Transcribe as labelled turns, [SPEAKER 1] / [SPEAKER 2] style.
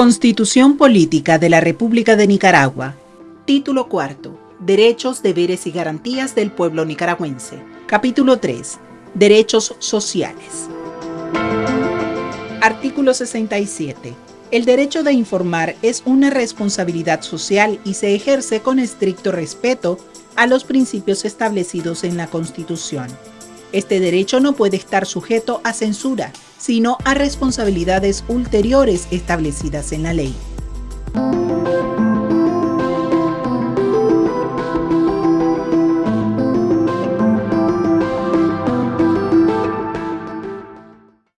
[SPEAKER 1] Constitución Política de la República de Nicaragua. Título cuarto. Derechos, deberes y garantías del pueblo nicaragüense. Capítulo 3. Derechos sociales. Artículo 67. El derecho de informar es una responsabilidad social y se ejerce con estricto respeto a los principios establecidos en la Constitución. Este derecho no puede estar sujeto a censura, sino a responsabilidades ulteriores establecidas en la ley.